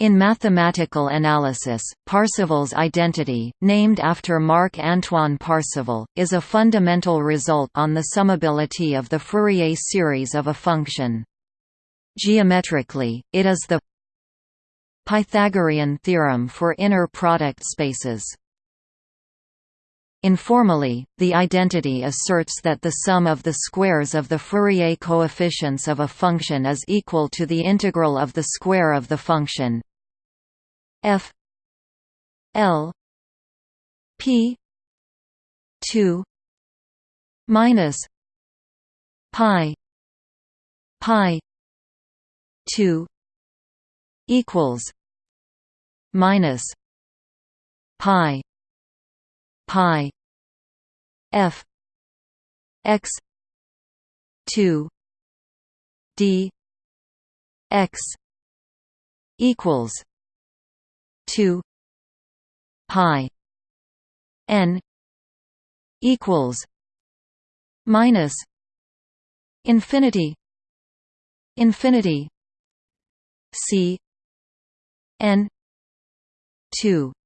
In mathematical analysis, Parseval's identity, named after Marc-Antoine Parseval, is a fundamental result on the summability of the Fourier series of a function. Geometrically, it is the Pythagorean theorem for inner product spaces. Informally, the identity asserts that the sum of the squares of the Fourier coefficients of a function is equal to the integral of the square of the function f l p 2 minus pi pi 2 equals minus pi pi f x 2 d x equals 2 pi n equals minus infinity infinity c n 2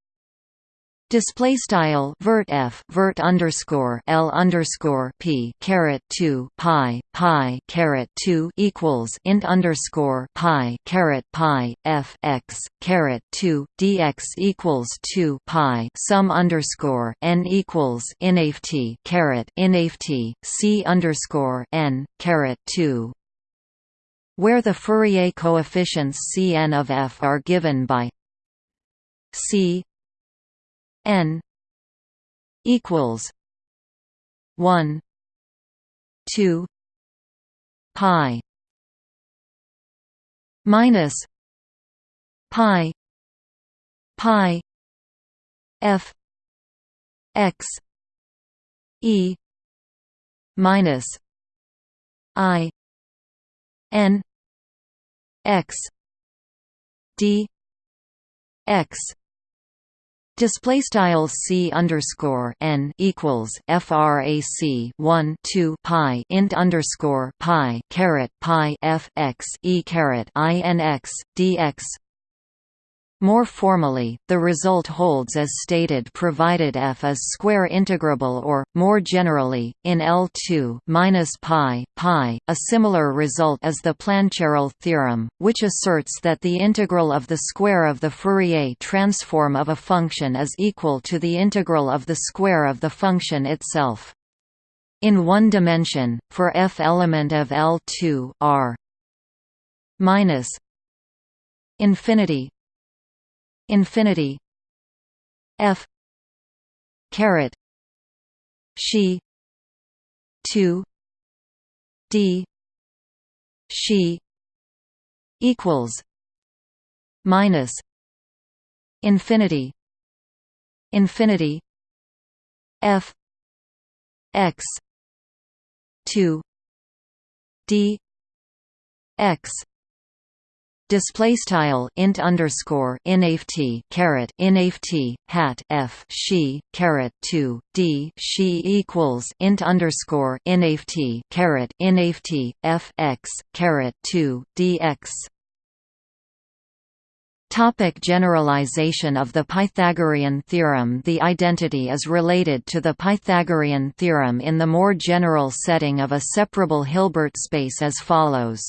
Display style vert f vert underscore l underscore p caret two pi pi caret two equals int underscore pi caret pi f x caret two dx equals two pi sum underscore n equals inaft caret inaft c underscore n caret two. Where the Fourier coefficients Cn of f are given by c n equals 1 2 pi minus pi pi f x e minus i n x d x Display style c underscore n equals frac 1 2 pi int underscore pi caret pi f x e caret i n x dx more formally, the result holds as stated provided f is square integrable or, more generally, in L2 minus pi, pi. A similar result is the Plancherel theorem, which asserts that the integral of the square of the Fourier transform of a function is equal to the integral of the square of the function itself. In one dimension, for f element of L2 R minus infinity infinity. F caret she 2 d she equals minus infinity. Infinity f x 2 d x display style int underscore inaft caret inaft hat f she caret 2 d she equals int underscore inaft caret inaft f x caret 2 dx Topic generalization of the Pythagorean theorem The identity is related to the Pythagorean theorem in the more general setting of a separable Hilbert space as follows.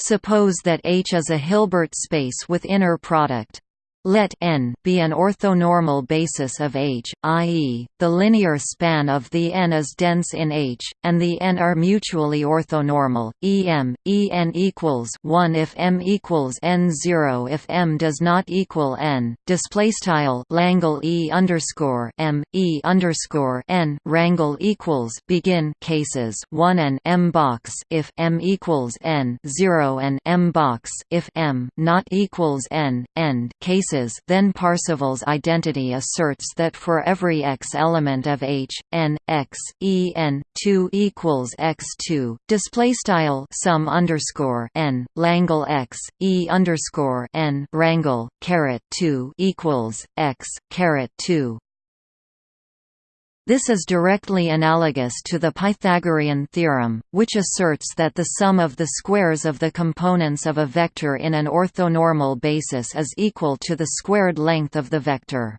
Suppose that H is a Hilbert space with inner product let n be an orthonormal basis of H, i.e., the linear span of the n is dense in H, and the n are mutually orthonormal. Em, En equals 1 if m equals n0 if m does not equal n. Display style Langle E underscore m E underscore n rangle equals begin cases 1 and m box if m equals n 0 and m box if m not equals n end cases then Parseval's identity asserts that for every x element of H, n, x, e n, 2 equals x2, display style sum underscore n, Langle x, e underscore n, rangle, caret 2 equals x, caret 2. This is directly analogous to the Pythagorean theorem, which asserts that the sum of the squares of the components of a vector in an orthonormal basis is equal to the squared length of the vector.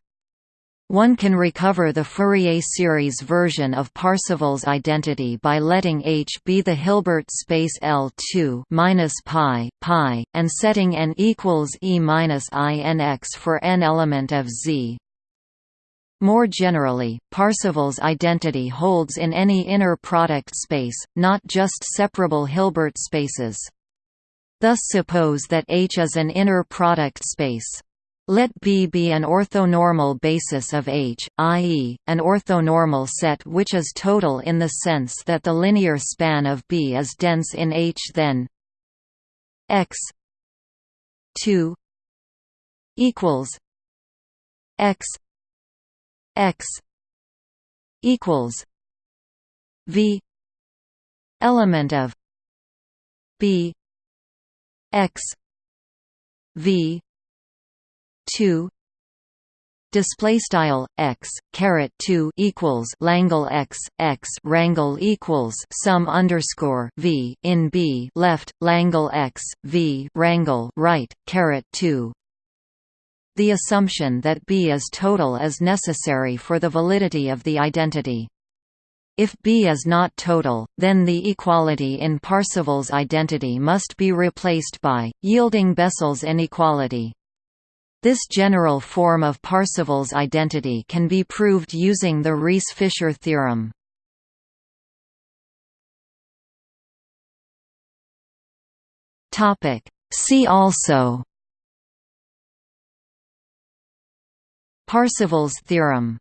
One can recover the Fourier series version of Parseval's identity by letting H be the Hilbert space L2 minus pi pi and setting n equals e minus i n x for n element of Z. More generally, Parseval's identity holds in any inner product space, not just separable Hilbert spaces. Thus suppose that H is an inner product space. Let B be an orthonormal basis of H, i.e., an orthonormal set which is total in the sense that the linear span of B is dense in H then x 2 equals x x equals v element of b x v 2 display style x caret 2 equals langle x x rangle equals sum underscore v in b left langle x v rangle right caret 2 the assumption that B is total is necessary for the validity of the identity. If B is not total, then the equality in Parseval's identity must be replaced by, yielding Bessel's inequality. This general form of Parseval's identity can be proved using the Riesz-Fischer theorem. See also Parseval's theorem